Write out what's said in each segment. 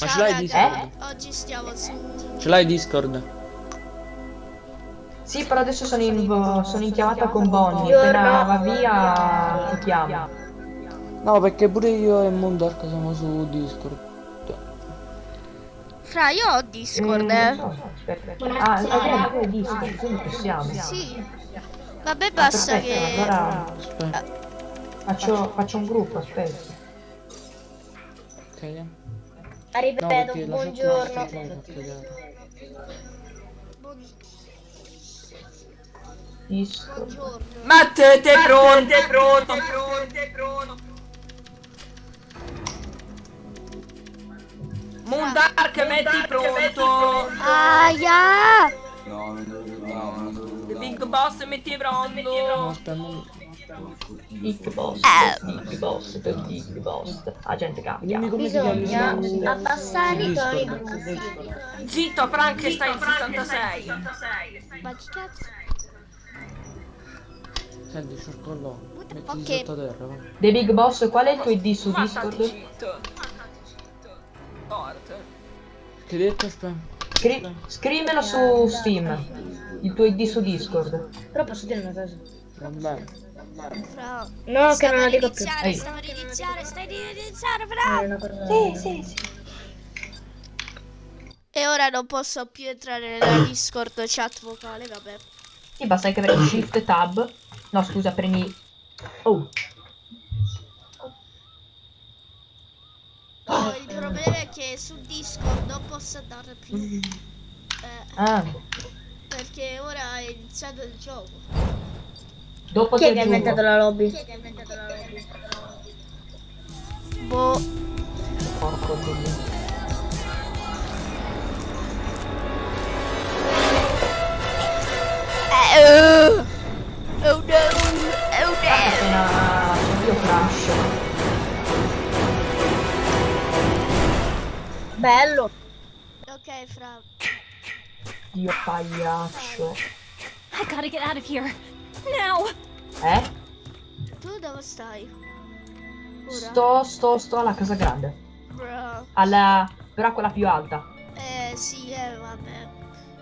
Ma Ciao, ce l'hai. Discord? Oggi stiamo su. Ce l'hai Discord? Sì, però adesso sono in, sono in chiamata con Bonnie. Appena va via ti chiamo. No, perché pure io e Mondark siamo su Discord. Fra, io ho Discord, Eh, eh. non so, aspetta. Ah, ok, ok, Discord, quindi possiamo. Sì. Vabbè, basta Perfetto, che. allora Aspetta. faccio, faccio un gruppo, aspetta. Ok. No, Ripeto, la chat buongiorno. Buongiorno. Matte, te pronto, pronto, pronto, pronto. Moondark, metti pronto. Aia! The Big Boss, metti No, pronto. Big boss, big boss, big boss. La gente cambia. Bisogna abbassare i toni. Zitto, Frankenstein 66. Ma che cazzo? Senti, cercollo. Mettiti Ok. sotto terra, va. The Big Boss, qual è il tuo ID su Discord? Che detto, aspetta? Scri- scrivimelo su Steam. Il tuo ID su Discord. Però posso dire una cosa. Va bene. Fra. No, che non la dico più. Ehi. stiamo ad iniziare, stai ad iniziare, cosa. Sì, sì, sì. E ora non posso più entrare nella Discord chat vocale, vabbè. Sì, basta che premi Shift Tab. No, scusa, premi. Oh, Oh, il problema è che su Discord non posso andare più. Eh, ah. perché ora è iniziato il gioco. Dopo Chi è che ha inventato aggiungo. la lobby? Boh. Porco dio. Eh, oh. Oh no, oh no. io crash. Bello. Ok, fra. Dio pagliaccio. I gotta get out of here. Now! Eh? Tu dove stai? Ora? Sto, sto, sto alla casa grande. Bro. Alla. però quella più alta. Eh, sì, eh, vabbè.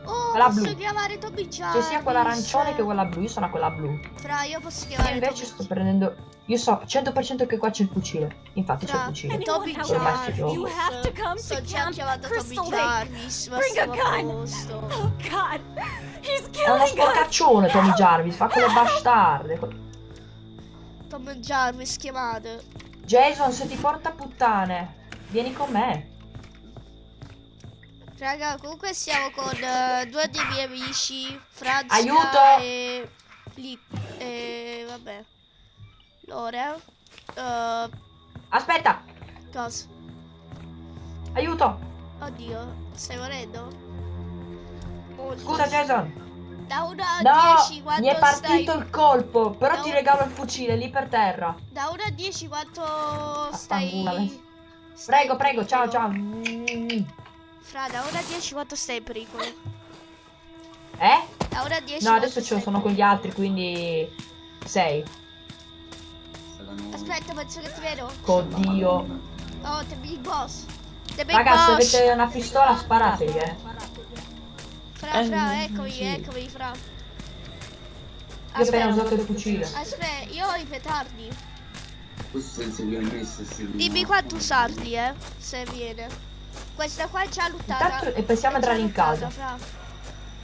Oh, Quella posso blu. chiamare Toby C'è Jarvis. sia quella arancione che quella blu. Io sono a quella blu. Fra, io posso Io chiamare invece Toby sto prendendo. Io so 100% che qua c'è il fucile. Infatti c'è il fucile. Toby Anyone Ormai out si there, gioca. you have to come Sto to già Camp chiamando Toby Crystal Lake. Jarvis, ma Bring a gun. posto. Oh God, he's È uno killing sporcaccione Tommy Jarvis. Fa quelle bastarde. Tom Jarvis chiamate. Jason, se ti porta puttane, vieni con me. Raga, comunque siamo con eh, due dei miei amici, Franz Aiuto! e Li e vabbè. Lore. Eh, Aspetta, cosa? aiuto. Oddio, stai morendo? Molto. Scusa Jason. Da 1 a No, 10 quanto mi è partito stai? il colpo, però No. ti regalo il fucile lì per terra. Da 1 a 10 quanto stai? Stai Prego, prego, ciao, ciao. Fra, da 1 a 10 quanto stai in pericolo? Eh? Da 1 a 10 No, adesso ce ne sono con gli altri, quindi 6. Aspetta, penso che ti vedo. Oddio. Oh, the big boss. The big Ragazzi, boss. avete una pistola, sparategli, eh. Fra, Eh, fra, eccomi, sì. eccomi, fra. Io ho appena usato il fucile. Aspetta, io ho i petardi. Questo senza permesso si Dimmi quanto usarli, eh, se viene. Questa qua è già lottata. Intanto- e possiamo entrare in casa. fra.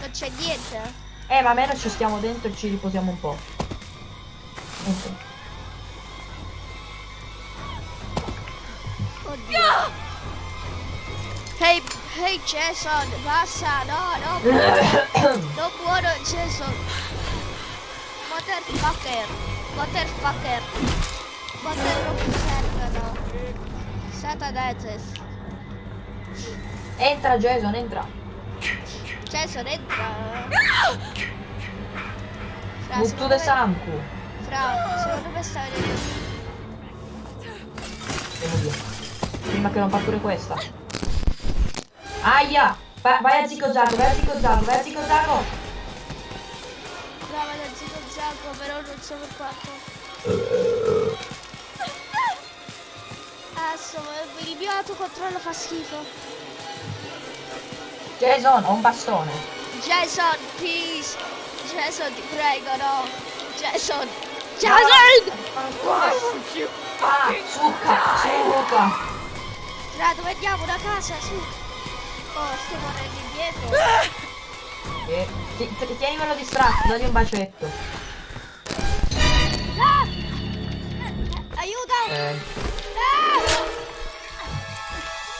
Non c'è niente. Eh, ma almeno ci stiamo dentro e ci riposiamo un po'. Ok. Hey, hey Jason, basta, no, no, buono. no buono Jason. Motherfucker. Motherfucker. Mother non mi servono. Satanetes. Entra Jason, entra. Jason entra. Fra, Buttu de Sanku. Fra, secondo me sta vedendo. Prima che non fa pure questa. Aia! Va- vai a Zico Zago, vai a Zico Zago, vai a Zico Zago! Brava da zio Zacco, però non so per quanto. Cazzo, il mio autocontrollo fa schifo. Jason, ho un bastone. Jason, please. Jason, ti prego, no. Jason. Jason! Ah, succa, succa. Fra, dove andiamo? Una casa, su. Oh, sto morendo indietro. Eh, ti- ti- tienimelo distratto, dagli un bacetto. Ah! Aiuto! Eh, Ah!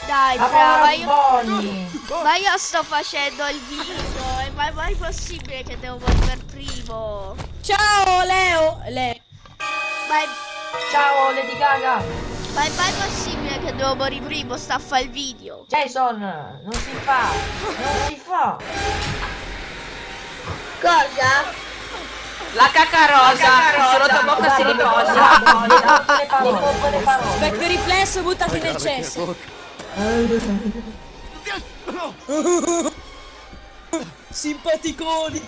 Dai, ma io... Bonnie. Ma io sto facendo il video, è mai, mai possibile che devo morire per primo? Ciao Leo! Leo. È, Ciao Lady Gaga. ma è mai possibile che devo morire primo? Sta a fare il video. Jason, non si fa. Non si fa. Cosa? La cacca rosa, solo tua bocca si riposa. Specchio riflesso, buttati nel cesso. Simpaticoni.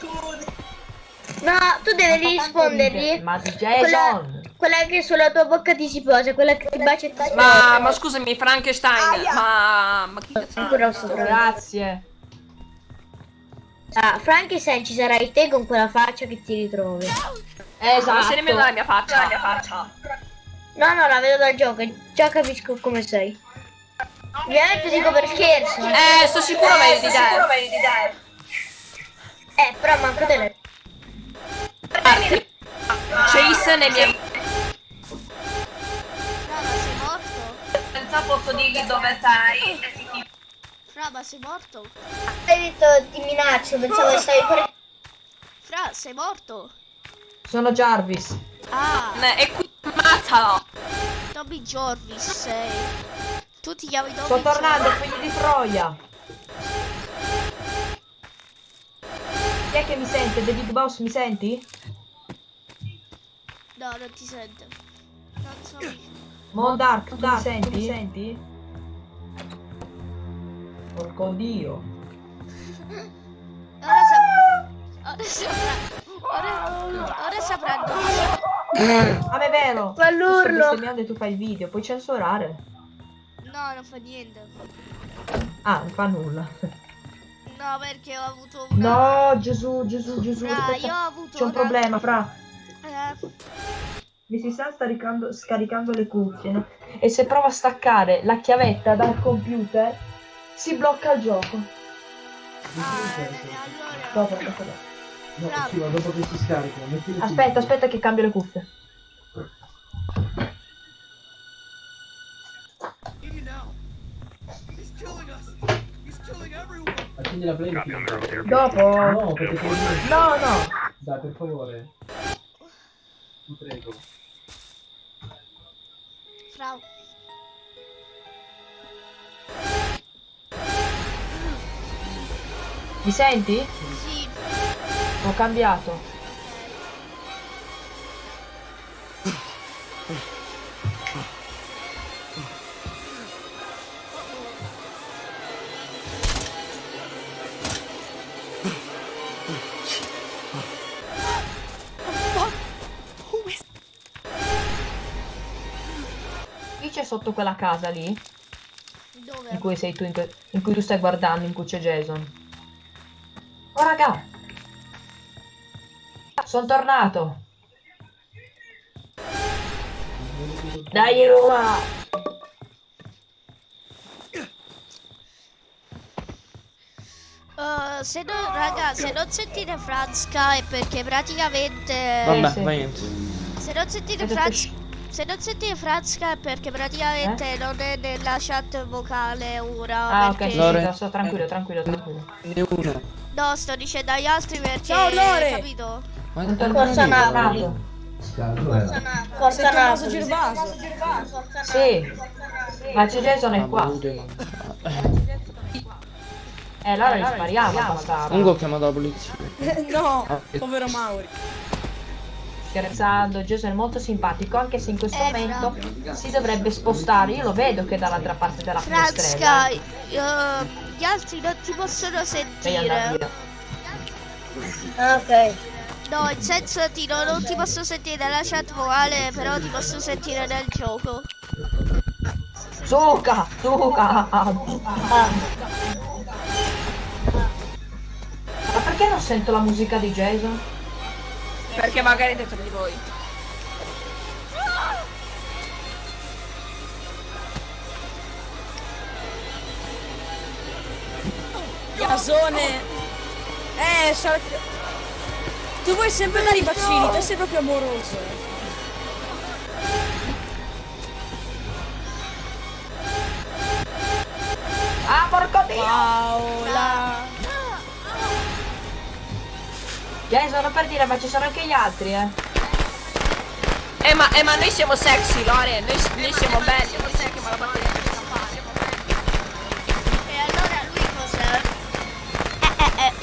No, tu devi rispondergli. Ma Jason. Quella che sulla tua bocca ti si posa, quella che ti bacia e ti Ma, ma scusami, Frankenstein, ma, ma chi cazzo? Ancora sopra. Grazie. Ah, Frankenstein ci sarai te con quella faccia che ti ritrovi. Esatto. Non sei nemmeno dalla mia faccia. La mia faccia. No, no, la vedo dal gioco, già capisco come sei. Ovviamente dico per scherzo. Eh, Eh, sto sicuro meglio di te. Eh, però manco te le... Chase nei miei... Fra, Senza posso dirgli dove sei. Fra, ma sei morto? Hai detto ti minaccio, pensavo che stavi per... Fra, sei morto? Sono Jarvis. Ah, E qui ammazzalo. Tommy Jarvis sei. Tu ti chiami Tommy Sto tornando, Jarvis? figli di Troia. Chi è che mi sente? The Big Boss, mi senti? No, non ti sente. Non so. Mondark, tu mi senti? mi senti? Porco dio. Ora saprà. Ora saprà. Ora, ora sapranno. Ah, ma è vero. Fa Sto l'urlo. bestemmiando e tu fai il video, puoi censurare. No, non fa niente. Ah, non fa nulla. No, perché ho avuto una... No, Gesù, Gesù, Gesù. Fra, aspetta. io ho avuto C'è un una- problema, fra. Eh, Mi si sta scaricando, scaricando le cuffie, no? E se provo a staccare la chiavetta dal computer, si blocca il gioco. ah, allora... Dopo, dopo, dopo. Fra, Aspetta, aspetta che cambio le cuffie. Accendi la playlist. Dopo? No, perché. No, no. Dai, per favore. Ti prego. Fra... Mi senti? Sì, Ho cambiato. Sotto quella casa lì? In dove? cui sei tu, in, in cui tu stai guardando, in cui c'è Jason. Oh raga! Sono tornato! Dai Roma! Uh, se non, raga, se non sentite Franska è perché praticamente... Vabbè, sì. va niente. Se non sentite Avete Franz... Se non sentite Franska è perché praticamente non è nella chat vocale ora. Ah ok, perché... sì, Lore. sì, sto tranquillo, tranquillo, tranquillo. Ne una. No, sto dicendo agli altri perché. Ciao, Lore. Capito? Ma Sono Forza tornato. Napoli. Forza Napoli. Gervaso. Sì, ma c'è Jason è qua. Eh, allora rispariamo, bastardo. Comunque ho chiamato la polizia. no, Ah, che- povero Mauri. Scherzando, Jason è molto simpatico, anche se in questo Eh, momento si dovrebbe spostare. Io lo vedo che è dall'altra parte della Franska, finestrella. eh, gli altri non ti possono sentire. ok. No, in senso ti, no, non ti posso sentire nella chat vocale, però ti posso sentire nel gioco. Suca, suca. Ma perché non sento la musica di Jason? Perché magari è dentro di voi. Casone. Eh, Shark. Tu vuoi sempre dare i bacini, te sei proprio amoroso. Ah, porco dio! Paola. Jason, non per dire, ma ci sono anche gli altri, eh. Eh ma, eh, ma noi siamo sexy, Lore. Noi, noi siamo belli. Non sai che me la batteria che sta fare. E allora lui cos'è? Eh, eh, eh.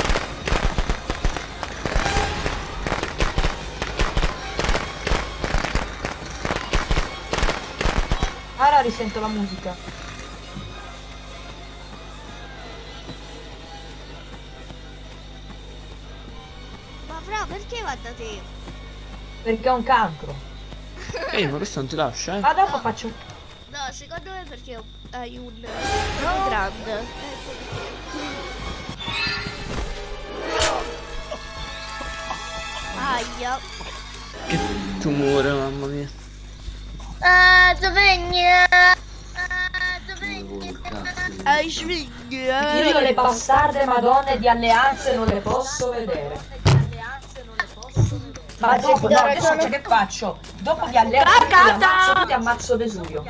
Ora risento la musica. Fra, perché va da te? Perché ho un cancro. Ehi, ma questo non ti lascia, eh? Ma dopo faccio... No, secondo me perché hai un... un grande. Ecco perché. Aia. Che tumore, mamma mia. Ah, dov'è? Ah, Avevo cazzo. Hai svegli, Io le bastarde madonne di alleanze non le posso vedere. Ma dopo, no, adesso sai che faccio? Dopo di alleanze ti ammazzo, ti ammazzo Vesuvio.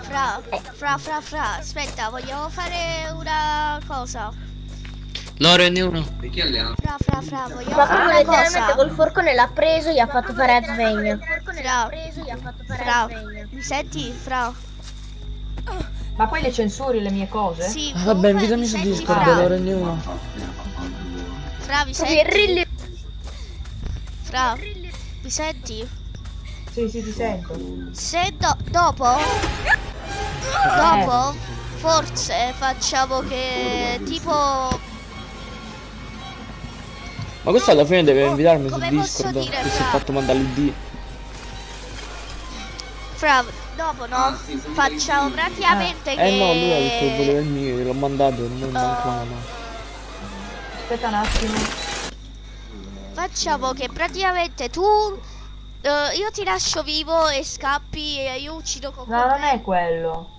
Fra, fra, fra, fra, aspetta, vogliamo fare una cosa. Lore ne uno. Perché alleanza? Fra, fra, fra, vogliamo Ma fare proprio una letteralmente cosa. col forcone l'ha preso e gli ha fatto fare a sveglia. Fra, fra, mi senti? Fra, Ma poi le censuri le mie cose? sì, Ah, vabbè, invitami mi su Discord? Lore ne uno. Fra, mi Proprio senti? Fra, mi senti? Sì, sì, ti sento. Se do- dopo, dopo, forse facciamo che tipo Ma questo alla fine deve invitarmi su come posso Discord. dire, Che si è fra? fatto mandare l'ID. Fra, dopo no, facciamo praticamente che Eh no, lui ha detto che voleva il mio, gliel'ho mandato, non manca una mano. Aspetta un attimo. Facciamo che praticamente tu eh, io ti lascio vivo e scappi e io uccido con No, non è quello.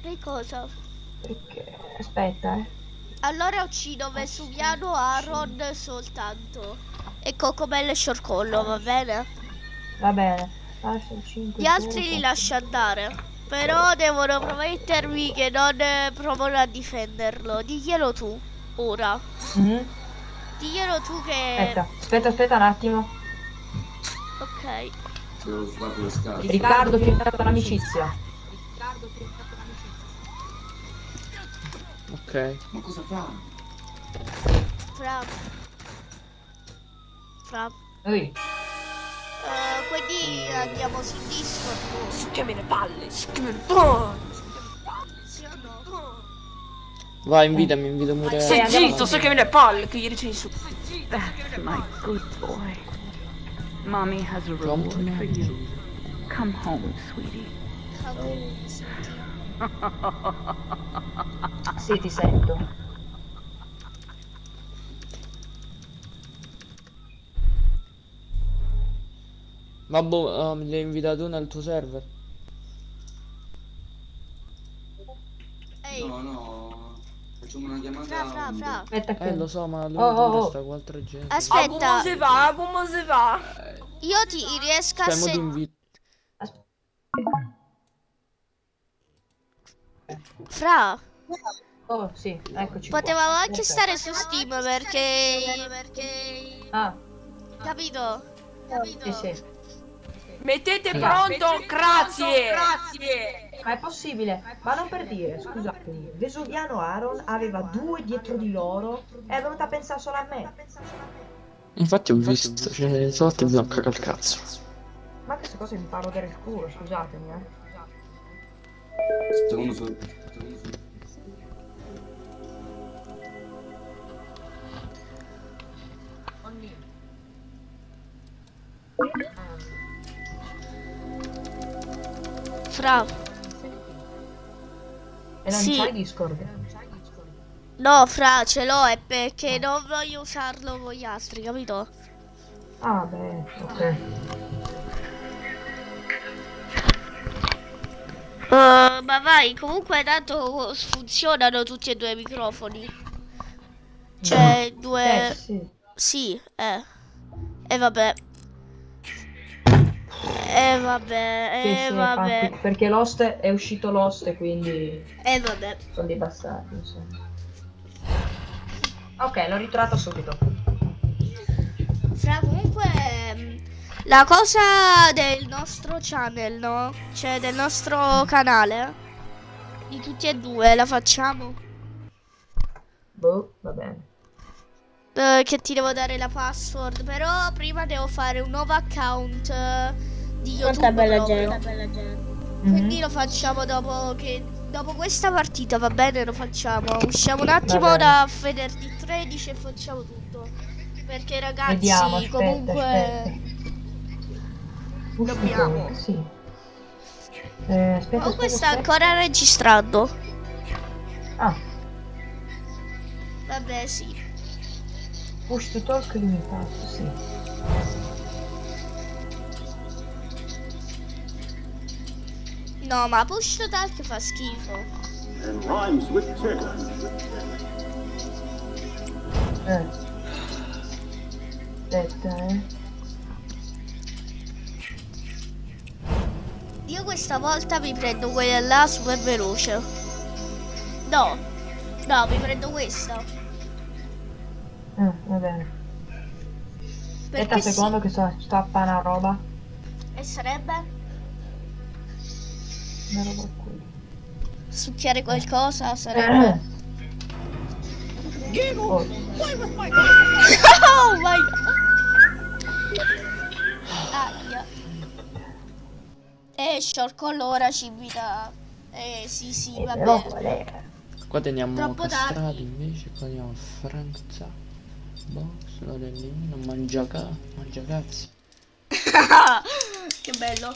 Che cosa? Perché? Aspetta, eh. Allora uccido Vesuviano, Aaron soltanto. E Cocomelle e Sciorcollo, va bene? Va bene. Lascia il 5. Gli altri li lascio andare. Però devono promettermi che non eh, provano a difenderlo. Diglielo tu, ora. Mhm. Diglielo tu che... Aspetta, aspetta, aspetta un attimo. Ok. Se lo sguardo le scarpe. Riccardo, ti ho dato l'amicizia. Ok. Ma cosa fa? Fra. Fra. Ehi, Eh, quindi andiamo su Discord. Schemi le palle. Schemi le palle. Vai, invitami, invita pure. Andiamo zitto, su- schemi le palle che gli dici su. That's my good boy. Mommy has a Come reward for you. Come home, sweetie. sì, ti sento. Ma boh, ah, mi hai invitato nel tuo server. Ehi, No, no. Facciamo una chiamata. fra, fra, fra. Aspetta che... Eh, lo so, ma lui Oh, oh, oh. sta con altra gente. Ah, Aspetta, come si va? Come si va? io ti riesco a Cioè, mo ti sentire. Fra, Oh, sì, eccoci qua. potevamo anche Perfetto. stare su Steam perché. Perché. Ah, Capito? Capito? sì, sì. Mettete Sì. pronto, grazie. Grazie. Ma è possibile? Ma non per dire, scusatemi. Vesuviano Aaron aveva due dietro di loro e è venuta a pensare solo a me. Infatti ho visto, cioè, sotto mi sono cagato il cazzo. Ma queste cose mi fanno rodere il culo, scusatemi, eh. Secondo su. Fra, E non Sì. c'hai Discord? No, fra, ce l'ho, è perché non voglio usarlo con gli altri, capito? Ah, beh, ok. Eh, ma vai, comunque tanto funzionano tutti e due i microfoni. Cioè, due... Eh, sì. Sì, eh. E vabbè. E vabbè, Sì, e sì, vabbè, infatti, perché l'host è uscito l'host e quindi e vabbè. sono dei bastardi, insomma. Ok, l'ho ritrovato subito. Fra comunque ehm, la cosa del nostro channel, no? Cioè del nostro canale di tutti e due la facciamo. Boh, va bene. Eh, che ti devo dare la password, però prima devo fare un nuovo account eh, di YouTube. Quanta bella gente. Quindi Mhm. lo facciamo dopo che dopo questa partita, va bene, lo facciamo. Usciamo un attimo da venerdì 13 e facciamo tutto. Perché ragazzi, Vediamo, aspetta, comunque aspetta. Dobbiamo. Sì. Eh, aspetta, Comunque aspetta, sta aspetta. ancora registrando. Ah, Vabbè, sì. Push to talk limitato, sì. No, ma push to talk fa schifo. and rhymes with terror. Eh. Aspetta, eh. Io questa volta mi prendo quella là super veloce. No. No, mi prendo questa. Eh, va bene. Aspetta un sì. secondo che sto, sto a fare una roba. E sarebbe Una roba qui. succhiare qualcosa? Sarebbe. Oh, oh my god. Aia. E Sciorcollo ora ci invita. Eh sì sì, eh, va bene. Qua teniamo Troppo castrati tardi. invece, qua teniamo Frank Zappa, Box, Lorellino, Mangiaca, Mangiacazzi. che bello.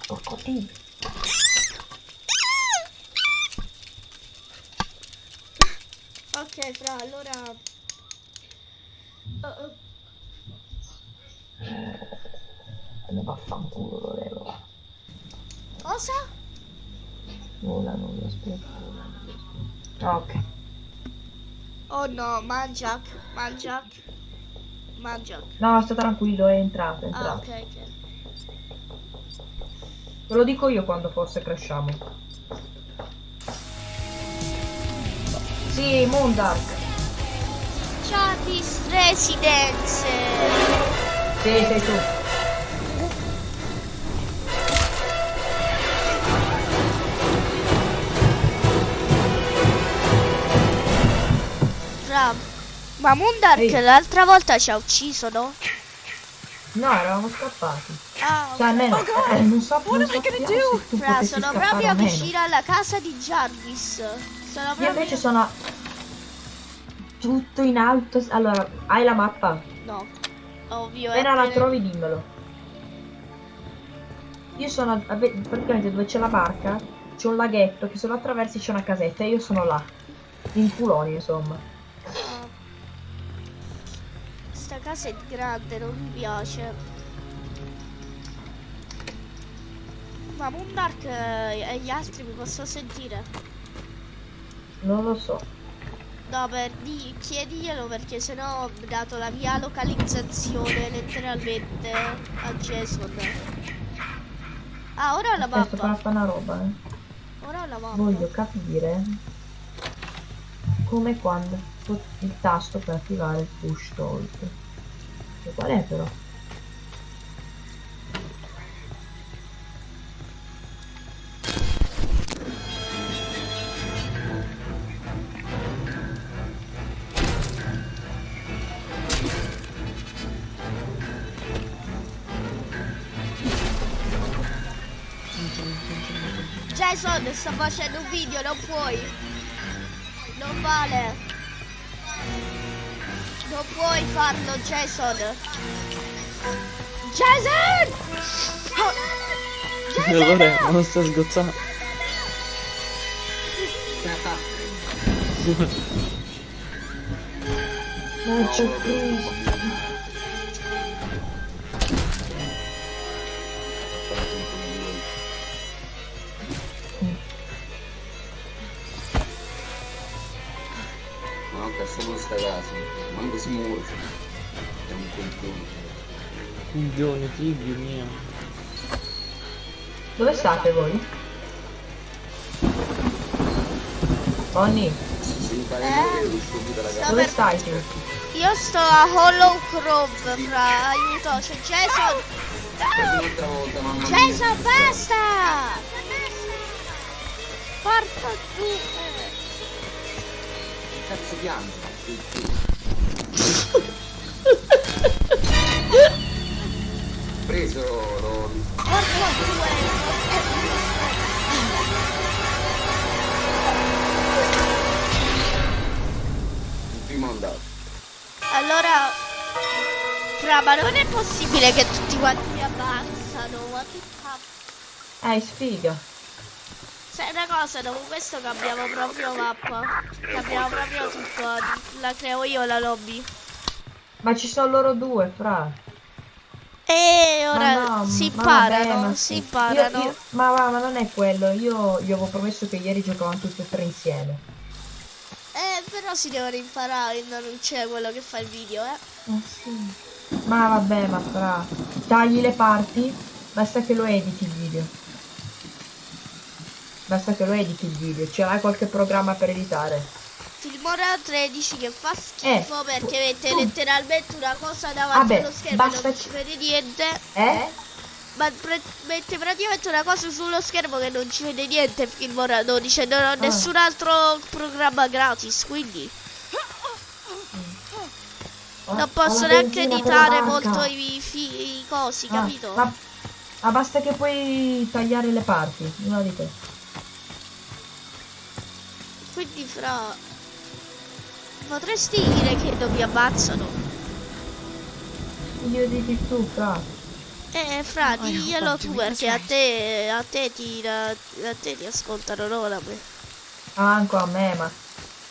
Crocodilo. Ok, fra allora. Oh, oh. Ne vaffanculo, lo levo. Cosa? Nulla, nulla, aspetta. Ok. Oh no, Mangiac, Mangiac, Mangiac. No, sta tranquillo, è entrato, è Ah, entrato. ok, ok. Ve lo dico io quando forse cresciamo. Sì, Moondark. Jarvis Residence. Sì, sei tu. Fra. Ma Moondark l'altra volta ci ha ucciso, no? No, eravamo scappati. Ah, Cioè, almeno, eh, non so, non so se tu Fra, potessi sono proprio vicino alla casa di Jarvis. Sono Io proprio... invece sono tutto in alto. Allora, hai la mappa? No, ovvio. Appena è la trovi dimmelo. Io sono praticamente dove c'è la barca, c'è un laghetto che se lo attraversi c'è una casetta e io sono là. In culoni, insomma. Casa è grande, non mi piace. Ma Moondark eh, e gli altri mi posso sentire? Non lo so. No, per di, chiediglielo perché sennò ho dato la mia localizzazione letteralmente a Jason. Ah, ora ho la Aspetta, mappa. fare una roba, eh. Ora ho la mappa. Voglio capire come quando il tasto per attivare il push talk. E qual è però? Jason, sto facendo un video, non puoi. Non vale. Non puoi farlo, Jason. Jason! Allora, non sto sgozzando. Non c'è crisi. Coglione, figlio mio. Dove state voi? Impara Eh? dove stai tu? Io sto a Hollow Grove, fra. Aiuto, c'è Jason. Mia. Jason, basta! Porca tu. Cazzo piangi? Preso lo... Porca due. il primo andato. Allora, fra, ma non è possibile che tutti quanti mi abbassano, ma che cazzo. Eh, sfiga. Sai una cosa, dopo questo cambiamo proprio mappa. Cambiamo proprio tutto. La creo io la lobby. Ma ci sono loro due, fra. E ora no, si vabbè, imparano, si imparano. Io- io- ma va, ma non è quello. Io gli avevo promesso che ieri giocavamo tutti e tre insieme. Eh, però si devono imparare, non c'è quello che fa il video, eh. Eh sì. Ma vabbè, ma fra. Tagli le parti, basta che lo editi il video. Basta che lo editi il video. Ce l'hai qualche programma per editare? Filmora 13 che fa schifo perché mette letteralmente una cosa davanti Vabbè, allo schermo e non ci vede niente. Eh? Ma pre- mette praticamente una cosa sullo schermo che non ci vede niente Filmora 12 non Ah. ho nessun altro programma gratis, quindi non Ho posso la neanche editare molto i, i cosi, Ah, capito? Ma, ma basta che puoi tagliare le parti, una di te. Quindi fra potresti dire che non mi ammazzano? Io dici tu, fra. Eh, fra, diglielo tu perché a te, a te ti, a, a te ti ascoltano, non a me. Ah, Anche a me, ma,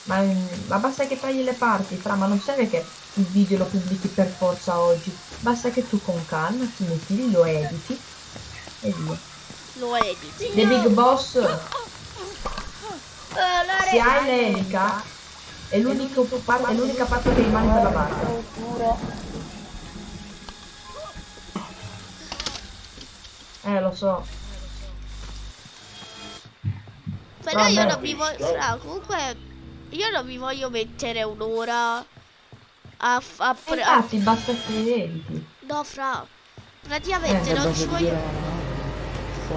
ma. ma basta che tagli le parti, fra, ma non serve che il video lo pubblichi per forza oggi. Basta che tu con calma ti metti lì, lo editi e via. Lo editi. The Big Boss, se hai l'elica, è l'unica parte che rimane per la barca. Eh, lo so. Però No, io no. non mi voglio. Fra, comunque. Io non mi voglio mettere un'ora a, a E pre- a- infatti, basta che editi. No, fra. Praticamente Eh, non ci voglio. dire-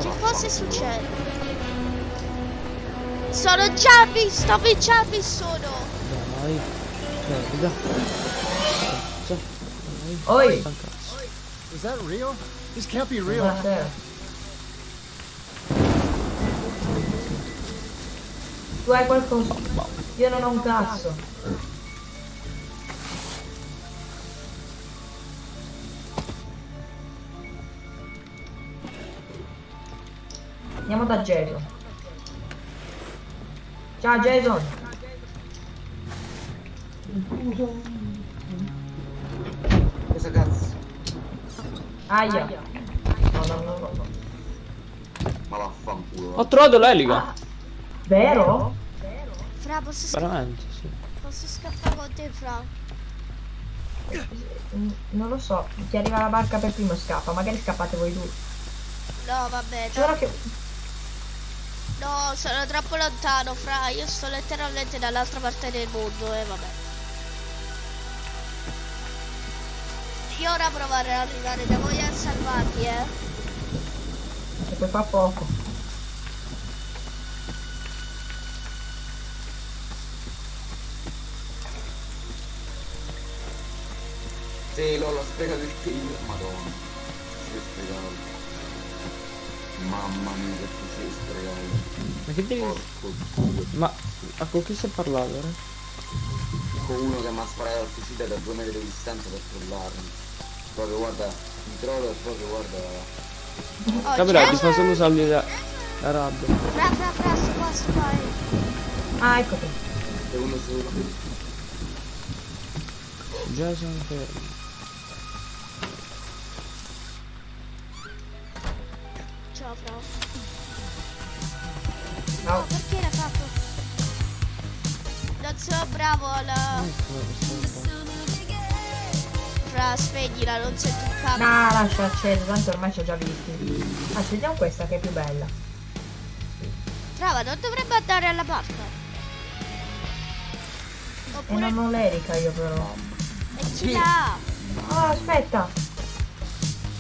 Che cosa succede? Sono già visto, vi già vi sono. Cioè, raga. Cazzo. Dai. Oi! Is that real? This can't be real. Tu hai qualcosa? Io non ho un cazzo. Andiamo da Jason. Ciao Jason. Cosa cazzo? Aia. No, no, no, no. Ma vaffanculo. Ho trovato l'elica. Vero? Fra, posso, sca- Veramente, sì. posso scappare con te, Fra? Non lo so. Chi arriva alla barca per primo scappa. Magari scappate voi due. No, vabbè. No, che... no, sono troppo lontano, Fra. Io sto letteralmente dall'altra parte del mondo, eh, vabbè. Io ora provare ad arrivare da voi a salvarvi, eh. E poi fa poco. Sì, l'ho l'ho sprecato il figlio. Madonna. Si è sprecato. Mamma mia che tu sei sprecato. Ma che devi... Porco. Ma... Ma con chi stai parlando, ora? Con uno che mi ha sparato al fucile da due metri di distanza per trollarmi. Proprio guarda, mi trovo e proprio guarda. Oh, Capirà, ti fa solo salire la, la rabbia. Fra, fra, fra, sto qua, eh. Ah, ecco qui. È uno solo. Jason fermo. Spegnila, non sento un cazzo. No, lascia acceso, tanto ormai ci ho già visti. Ah, scegliamo questa che è più bella. Brava, non dovrebbe andare alla. E Oppure non ho l'erica io però. e ce l'ha. Oh, aspetta.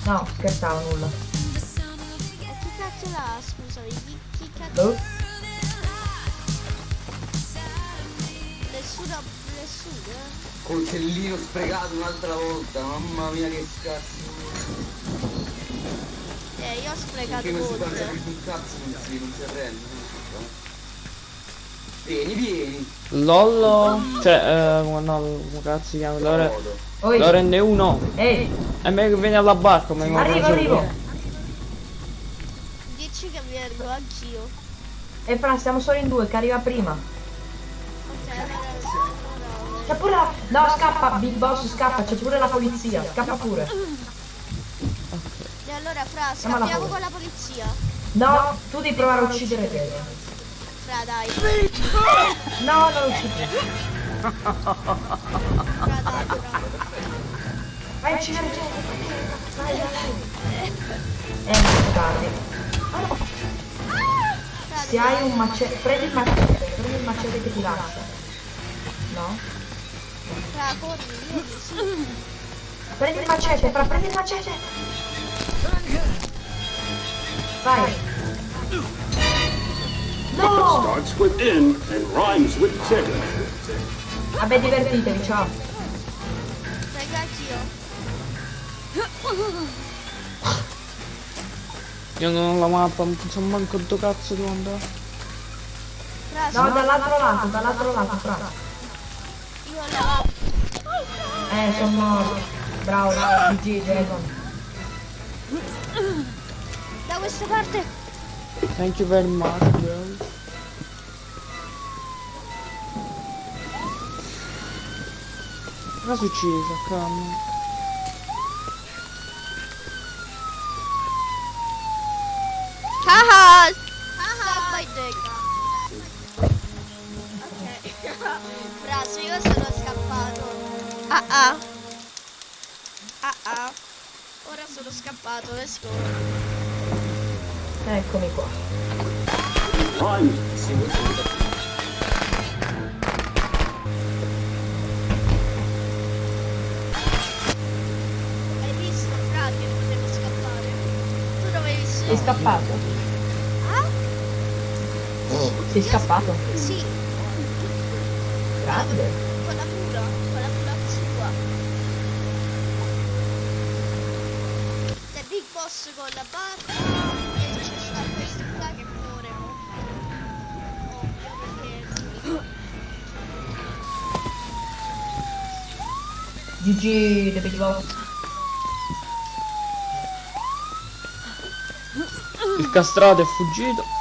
No, scherzavo nulla. E chi cazzo l'ha? Scusami, chi, chi cazzo? Boh. Nessuno, nessuno. eh? Coltellino sprecato un'altra volta, mamma mia che cazzo. Eh, io ho sprecato Che non si mangia più un cazzo, non si, non si arrende. Vieni, vieni. Lollo. Cioè, eh, come no, come cazzo si chiama? Lore... Godo. Oi. Lorenne 1. Ehi, È meglio che vieni alla barca, ma arrivo, arrivo. Dici che vengo anch'io. E fra, siamo solo in due, che arriva prima. C'è pure la... No, scappa, Big Boss, scappa, c'è pure la polizia, scappa pure. E allora, Fra, scappiamo con la polizia. No, tu devi provare a uccidere te. Fra, dai. No, non uccidi. Fra, dai. Vai uccidere te. Vai, vai. Eh, non tardi. Fra, Se hai un macete, prendi il macete, prendi il macete che ti lascia. No? Fra, corri, vieni, sì. Prendi il macete, fra, prendi il macete. Vai. No! Starts with N and rhymes with. Vabbè, divertitevi, ciao. Anch'io. Io non ho la mappa, non so manco dove cazzo devo andare. No, dall'altro lato, dall'altro lato, fra. Eh, sono morto. Bravo, bravo, GG, Dragon. Da questa parte. Thank you very much, bro. Cosa è successo, cam? Haha! Ah ah. Ah ah. Ora sono scappato, let's go. Eccomi qua. Hai visto, Fra, che potevo scappare? Tu dovevi Sei solo... scappato? Ah? Sei scappato? Sì, Grande. con la mula, con la mula sua. C'è Boss con la barca e c'è sta questo qua che corre. Ovvio perché... GG, The Big Boss. Il castrato è fuggito.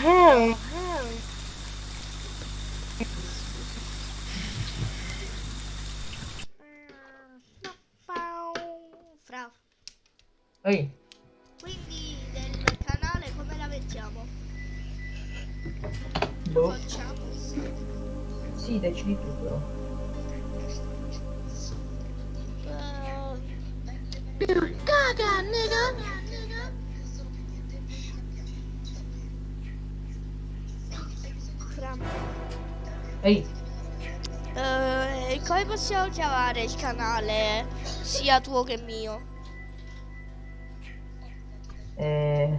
Hell. Fra, Ehi, quindi del canale come la mettiamo? boh. Facciamo Sì, decidi tu però. Caga, nigga. Ehi, Eh, come possiamo chiamare il canale? sia tuo che mio. Eh...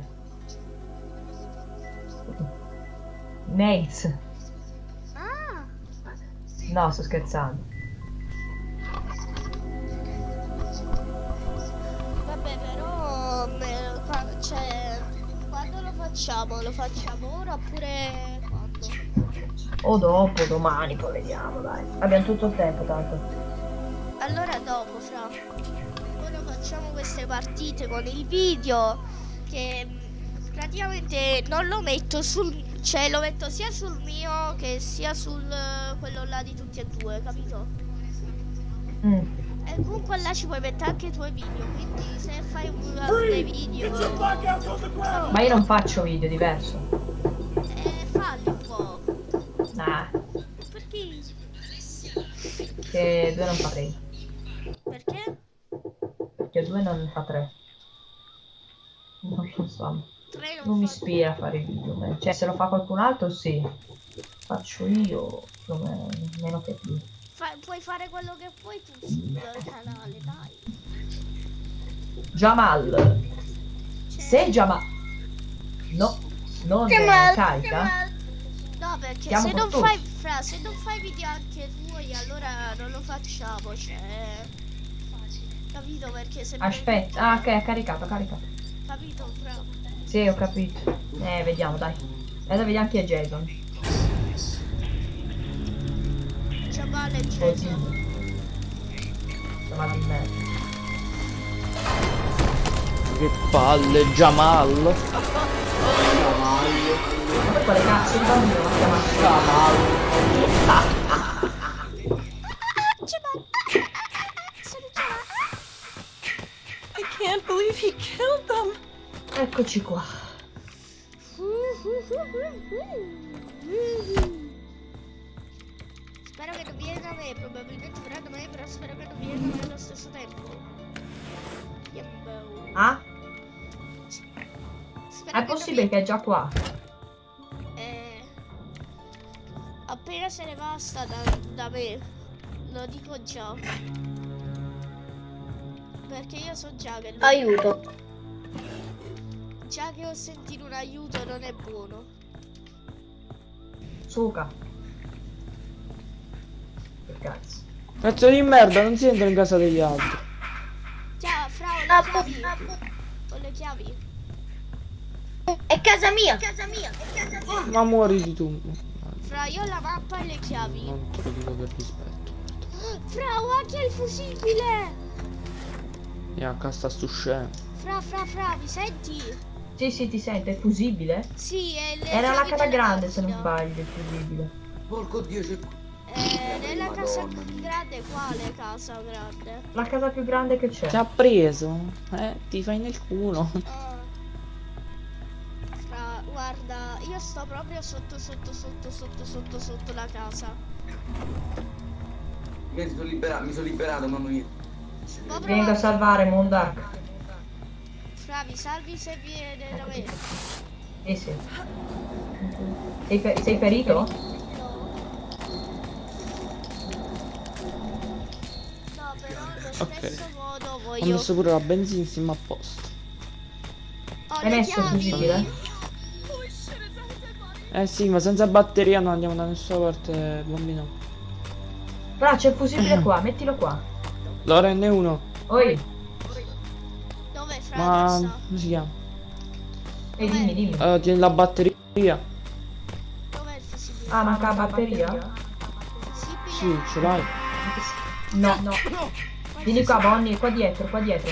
Nates. Ah, No, sto scherzando. vabbè, però cioè, quando lo facciamo? Lo facciamo ora oppure? O dopo, domani, poi vediamo, dai. Abbiamo tutto il tempo, tanto. Allora dopo, fra. Ora facciamo queste partite con il video che mh, praticamente non lo metto sul cioè lo metto sia sul mio che sia sul eh, quello là di tutti e due, capito? Mm. E comunque là ci puoi mettere anche i tuoi video, quindi se fai un dei video Ma io non faccio video, diverso. Nah, Perché? che due non fa tre. Perché? Perché due non fa tre. Non lo so. Non Non mi ispira a fare i video. Cioè, se lo fa qualcun altro, sì. Faccio io, o meno, che più. fa- puoi fare quello che vuoi tu sul canale, dai. Jamal. Cioè, Se Jamal... No, non Jamal, carica. No, perché Chiamo se non con fai fra, se non fai video anche tuoi, allora non lo facciamo, cioè. Capito perché se Aspetta, ah ok, ha caricato, ha caricato. capito fra. Sì, ho capito. Eh, vediamo, dai. Adesso vediamo chi è Jason. Jamal e Così. Jason. Jamal di merda. Che palle, Jamal. Poi quale cazzo di bambino l'ha chiamato? Jamal. I can't believe he killed them. Eccoci qua. Spero che non viene da me, probabilmente verrà da me, però spero che non viene da me allo stesso tempo. Yambo. Ah? Spero È che possibile che è già qua. Appena se ne va sta da, da me, lo dico già. Perché io so già che lui- Aiuto. già che ho sentito un aiuto non è buono. Suca. Che cazzo. Pezzo di merda, non si entra in casa degli altri. Ciao, fra ho le chiavi. Ho le chiavi. È casa mia. Casa mia. È casa mia. Ma muori di tu. Fra io ho la mappa e le chiavi. Non te lo dico per rispetto. Fra ho anche il fusibile. E a casa stu scemo. Fra, fra, fra, mi senti? Sì, sì, ti sente, è fusibile? Sì, è le Era la casa grande se non sbaglio, il fusibile. Porco dio, c'è... Eh, nella casa Madonna. grande quale casa grande? La casa più grande che c'è. Ti ha preso? Eh, ti fai nel culo. Io sto proprio sotto, sotto, sotto, sotto, sotto, sotto la casa. Mi sono liberato, mi sono liberato, mamma mia. Proprio- Vengo a salvare Mondark. Fra, mi salvi se viene da me. Sì, sì. Sei, fe- sei ferito? No. No, però allo Ok. stesso modo Ho voglio... messo pure la benzina siamo a posto. Ho Hai le messo il chiavi. Eh sì, ma senza batteria non andiamo da nessuna parte, bambino. Però c'è il fusibile qua, mettilo qua. Lo rende uno. Oi, Dove, Fra? Ma come si chiama? e dimmi, dimmi. Eh, tieni la batteria. Dov'è il fusibile? Ah, manca la batteria? Sì, ce l'hai. No, no. Vieni qua, Bonnie, qua dietro, qua dietro.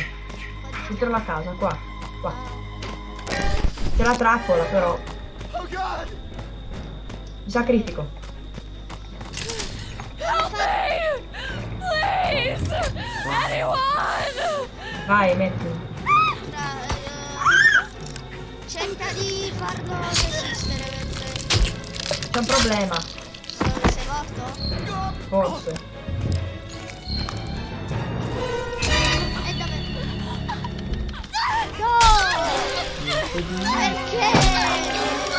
Dietro la casa, qua. Qua. C'è la trappola, però. Mi sacrifico. Help me! Please! Anyone! Vai, metti. Cerca di farlo resistere mentre... C'è un problema, sei morto? forse. E dove? No! Perché?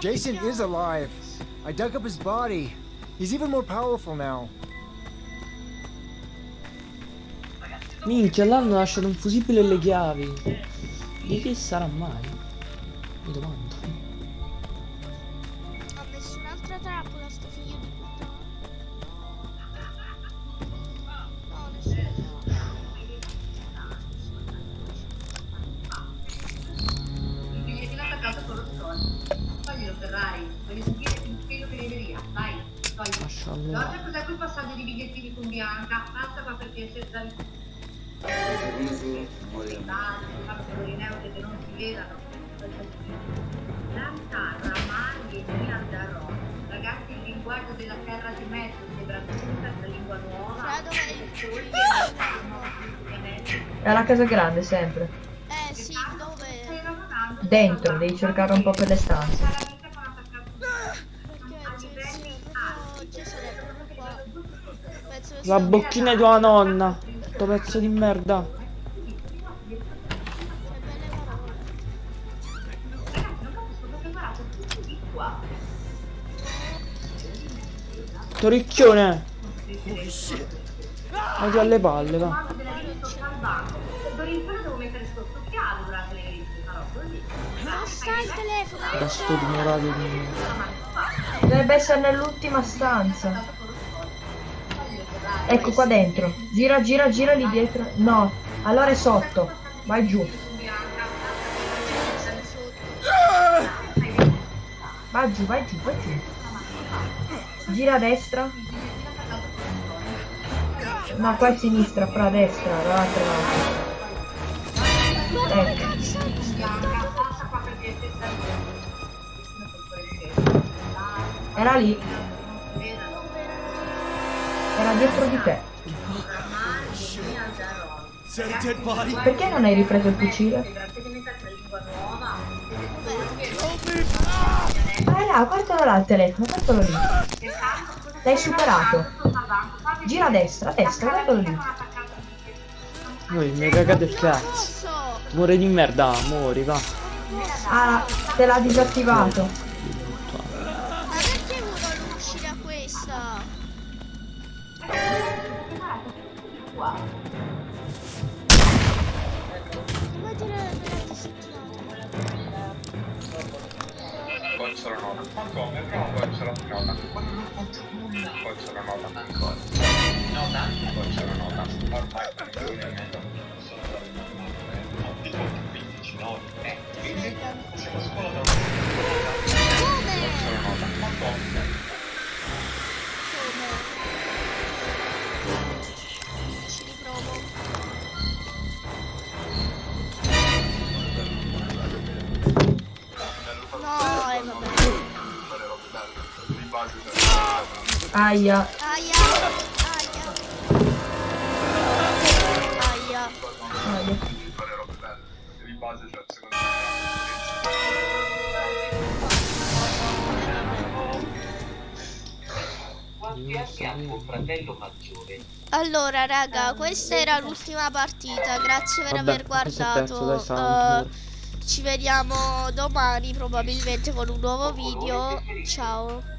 Jason is alive. I dug up his body. He's even more powerful now. Minchia, l'hanno lasciato un fusibile e le chiavi. Di chi sarà mai? Mi domando. Casa grande sempre. Eh sì, dove? Dentro, devi cercare un po' per le stanze. La bocchina di tua nonna. Sto pezzo di merda. Toricchione. Vado alle palle, va. Dorintone devo mettere sto occhiale durante le visite, farò così. Non sta il telefono. Ignorato di Dovrebbe essere nell'ultima stanza. Ecco qua dentro. Gira, gira, gira lì dietro. No, allora è sotto. Vai giù. Vai giù, vai giù, vai giù. Gira a destra. No, qua a sinistra, fra a destra, dall'altra parte. Ecco. Era lì. Era dietro di te. Perché non hai ripreso il fucile? Ah là, guardalo là il telefono, guardalo lì. L'hai superato. Gira a destra, a destra, guardalo lì. Voi mi cagate il cazzo. Muore di merda, muori, va. Ah, te l'ha disattivato. Ma perché vogliono uscire a questa? Come dire c'è la nota. Come? Poi c'è la nota. Poi c'è la nota. Ancora. Nota? Poi c'è la nota. Ormai per il movimento sono stati normali. Di tutti, 15 noti. Eh, siamo scuola da Come? Poi c'è la nota. Ma come? Aia. Aia. Aia. Aia. Allora, raga, questa era l'ultima partita. Grazie per Vabbè, aver guardato. Eh, ci vediamo domani, probabilmente con un nuovo video. Ciao.